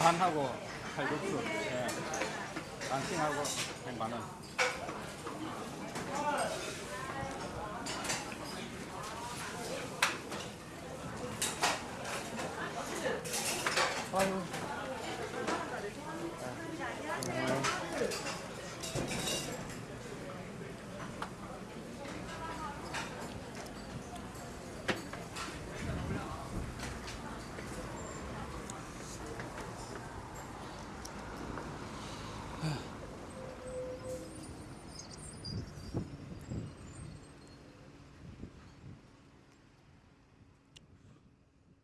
반하고 칼국수. 예. 반싱하고 100만 아유.